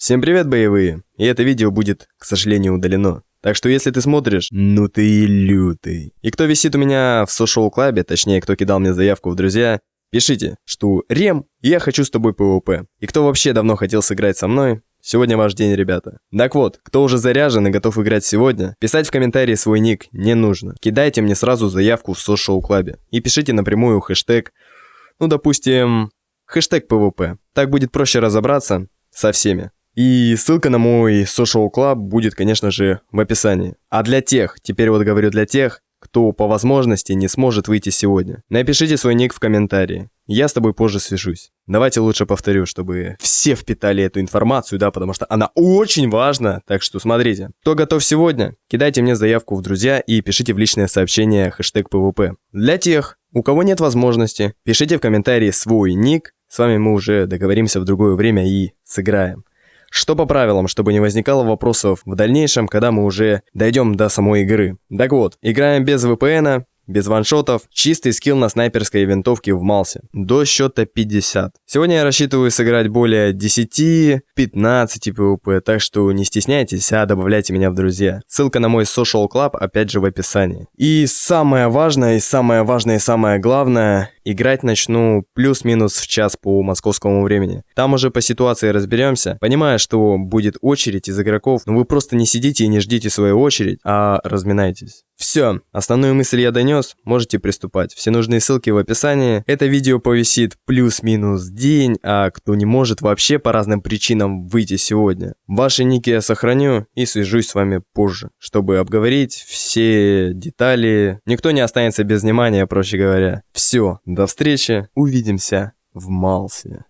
Всем привет, боевые! И это видео будет, к сожалению, удалено. Так что если ты смотришь, ну ты и лютый. И кто висит у меня в Social Club е, точнее, кто кидал мне заявку в друзья, пишите, что Рем, я хочу с тобой PVP. И кто вообще давно хотел сыграть со мной, Сегодня ваш день, ребята. Так вот, кто уже заряжен и готов играть сегодня, писать в комментарии свой ник не нужно. Кидайте мне сразу заявку в Social Club е и пишите напрямую хэштег, ну допустим, хэштег PVP. Так будет проще разобраться со всеми. И ссылка на мой Social Club будет, конечно же, в описании. А для тех, теперь вот говорю для тех, кто по возможности не сможет выйти сегодня. Напишите свой ник в комментарии. Я с тобой позже свяжусь. Давайте лучше повторю, чтобы все впитали эту информацию, да, потому что она очень важна. Так что смотрите. Кто готов сегодня, кидайте мне заявку в друзья и пишите в личное сообщение хэштег PVP. Для тех, у кого нет возможности, пишите в комментарии свой ник. С вами мы уже договоримся в другое время и сыграем. Что по правилам, чтобы не возникало вопросов в дальнейшем, когда мы уже дойдем до самой игры. Так вот, играем без VPN, без ваншотов, чистый скилл на снайперской винтовке в Малсе. До счета 50. Сегодня я рассчитываю сыграть более 10-15 PvP, так что не стесняйтесь, а добавляйте меня в друзья. Ссылка на мой social club опять же в описании. И самое важное, и самое важное, и самое главное, играть начну плюс-минус в час по московскому времени. Там уже по ситуации разберемся. Понимаю, что будет очередь из игроков, но вы просто не сидите и не ждите свою очередь, а разминайтесь. Все, основную мысль я донес, можете приступать. Все нужные ссылки в описании. Это видео повисит плюс-минус день, а кто не может вообще по разным причинам выйти сегодня. Ваши ники я сохраню и свяжусь с вами позже, чтобы обговорить все детали. Никто не останется без внимания, проще говоря. Все, до встречи, увидимся в Малсе.